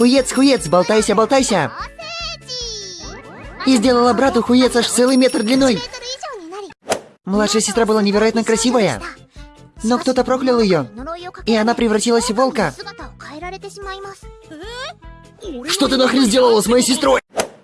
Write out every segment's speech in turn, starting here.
Хуец, хуец, болтайся, болтайся. И сделала брату хуец аж целый метр длиной. Младшая сестра была невероятно красивая. Но кто-то проклял ее, и она превратилась в волка. Что ты нахрен сделала с моей сестрой?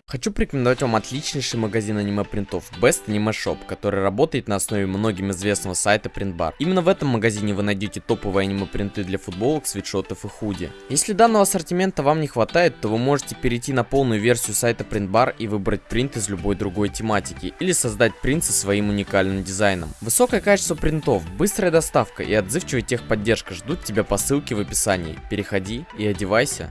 Хочу порекомендовать вам отличнейший магазин аниме-принтов Best Anime Shop, который работает на основе многим известного сайта Printbar. Именно в этом магазине вы найдете топовые аниме-принты для футболок, свитшотов и худи. Если данного ассортимента вам не хватает, то вы можете перейти на полную версию сайта Printbar и выбрать принт из любой другой тематики, или создать принт со своим уникальным дизайном. Высокое качество принтов, быстрая доставка и отзывчивая техподдержка ждут тебя по ссылке в описании. Переходи и одевайся.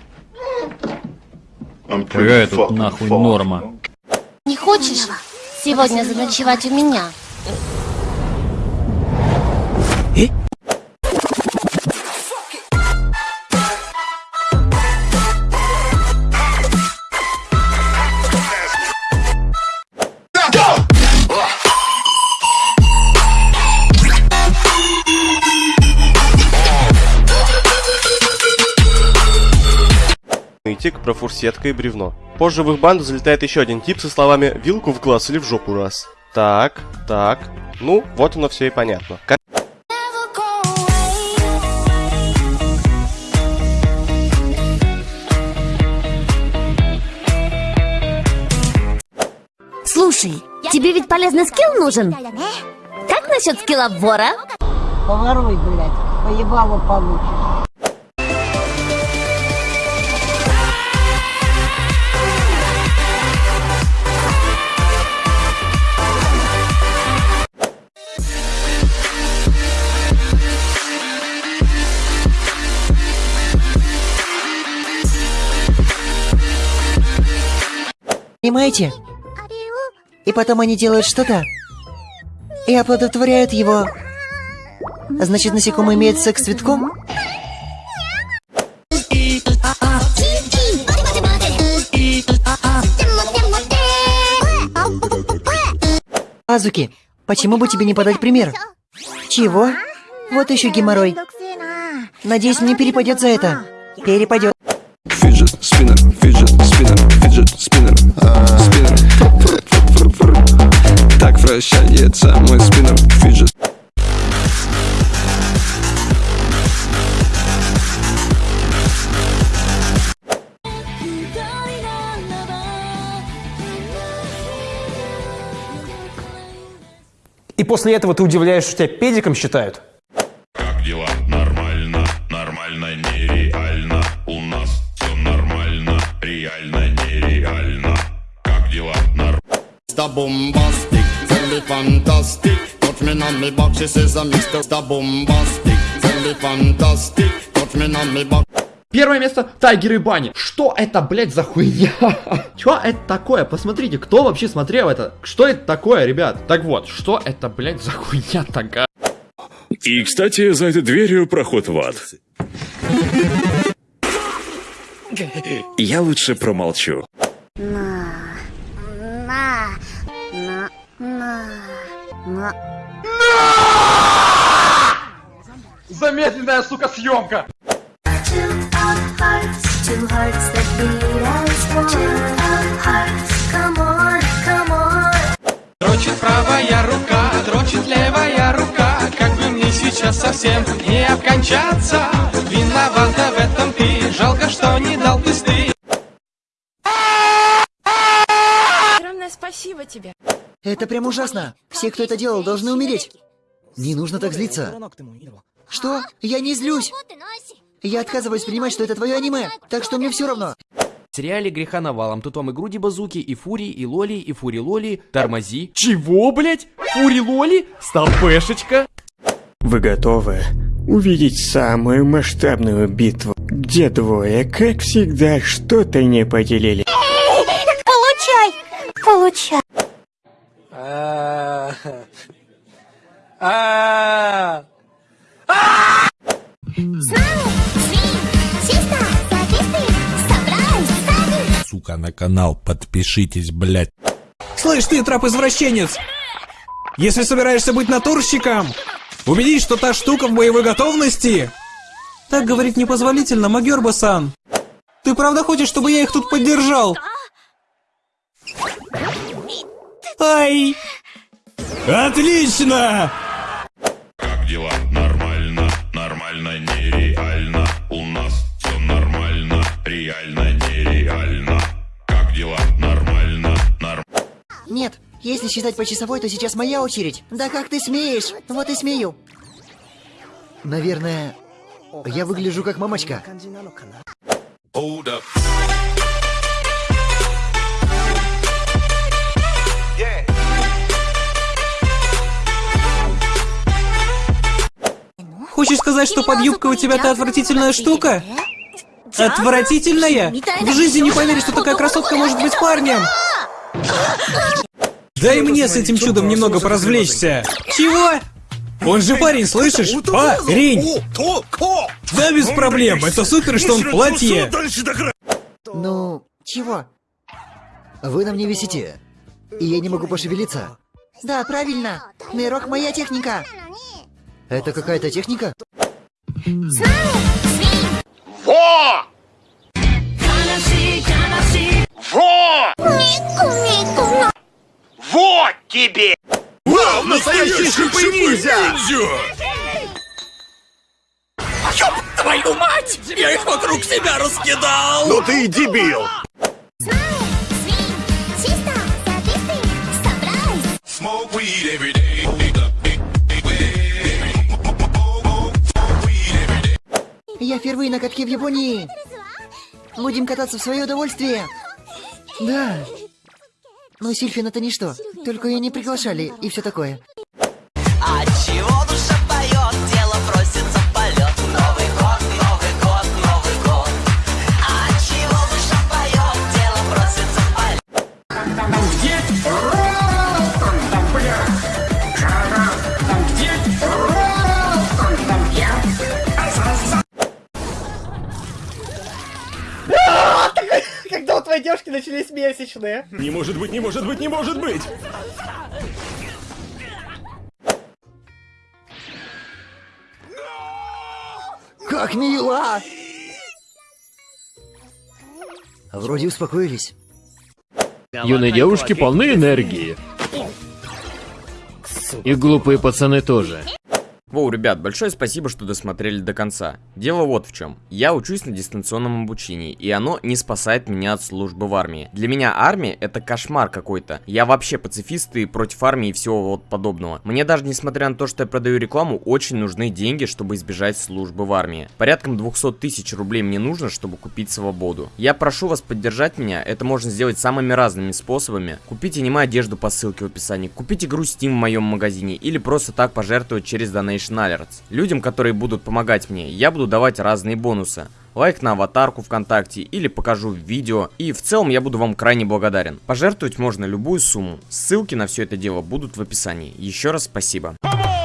Какая тут нахуй норма? Не хочешь сегодня заночевать у меня? Тик про фурсетка и бревно. Позже в их банду залетает еще один тип со словами «вилку в глаз или в жопу раз». Так, так. Ну, вот оно все и понятно. Слушай, тебе ведь полезный скилл нужен? Как насчет скилла вора? Поворуй, блядь, поебало получишь. Понимаете? И потом они делают что-то и оплодотворяют его. Значит, насекомые имеют секс с цветком? Азуки, почему бы тебе не подать пример? Чего? Вот еще геморрой. Надеюсь, мне перепадет за это. Перепадет. Фиджет спиннер, спиннер. Так вращается мой спиннер, фиджет. И после этого ты удивляешься, что тебя педиком считают? Mr. Bombastic, tell me fantastic. Touch me on me back, she says I'm Mr. Bombastic, tell me fantastic. Touch me on me back. Первое место Тайгер и Бани. Что это, блядь, за хуйня? Что это такое? Посмотрите, кто вообще смотрел это? Что это такое, ребят? Так вот, что это, блядь, за хуйня такая? И, кстати, за этой дверью проход в ад. Я лучше промолчу. На, на, на, на. Замедленная, сука, съемка! Дрочит правая рука, дрочит левая рука Как бы мне сейчас совсем не обкончаться Виновата в этом ты, жалко, что не дал пизды Огромное спасибо тебе. Это прям ужасно. Все, кто это делал, должны умереть. Не нужно так злиться. Что? Я не злюсь. Я отказываюсь принимать, что это твое аниме, так что мне все равно. В сериале греха навалом. Тут вам и груди базуки, и фури, и лоли, и фури лоли. Тормози. Чего, блять? Фури лоли? Стопешечка. Вы готовы увидеть самую масштабную битву, где двое, как всегда, что-то не поделили. Получай! Получай! Сука, на канал подпишитесь, блядь. Слышь ты, трап-извращенец! Если собираешься быть натурщиком, убедись, что та штука в боевой готовности. Так говорить непозволительно, Магерба-сан. Ты правда хочешь, чтобы я их тут поддержал? Ай! Отлично! Как дела? Нормально, нормально, нереально. У нас все нормально, реально, нереально. Как дела? Нормально, нормально. Нет, если считать по часовой, то сейчас моя очередь. Да как ты смеешь? Вот и смею. Наверное, я выгляжу как мамочка. Hold up. Хочешь сказать, что под юбкой у тебя та отвратительная штука? Отвратительная? В жизни не поверишь, что такая красотка может быть парнем! Дай мне с этим чудом немного поразвлечься. Чего? Он же парень, слышишь? Парень! Да без проблем, это супер, что он в платье. Ну, чего? Вы на мне висите, и я не могу пошевелиться. Да, правильно. Нейрок моя техника. Это какая-то техника? Во! Во! Вот тебе! Вау, настоящий шипы-ниндзя! Ёб твою мать! Я их вокруг себя раскидал! Ну ты и дебил! Я впервые на катке в Японии. Будем кататься в свое удовольствие. Да. Но Сильфин это ничто. Только ее не приглашали и все такое. Твоей девушки начались месячные? Не может быть, не может быть, не может быть! Как мило! Вроде успокоились. Юные девушки полны энергии. И глупые пацаны тоже. Воу, ребят, большое спасибо, что досмотрели до конца. Дело вот в чем. Я учусь на дистанционном обучении, и оно не спасает меня от службы в армии. Для меня армия это кошмар какой-то. Я вообще пацифист и против армии и всего вот подобного. Мне даже несмотря на то, что я продаю рекламу, очень нужны деньги, чтобы избежать службы в армии. Порядком 200 тысяч рублей мне нужно, чтобы купить свободу. Я прошу вас поддержать меня, это можно сделать самыми разными способами. Купите аниме одежду по ссылке в описании, купите игру Steam в моем магазине или просто так пожертвовать через Donation Alerts. Людям, которые будут помогать мне, я буду давать разные бонусы. Лайк на аватарку ВКонтакте или покажу видео. И в целом я буду вам крайне благодарен. Пожертвовать можно любую сумму. Ссылки на все это дело будут в описании. Еще раз спасибо. On!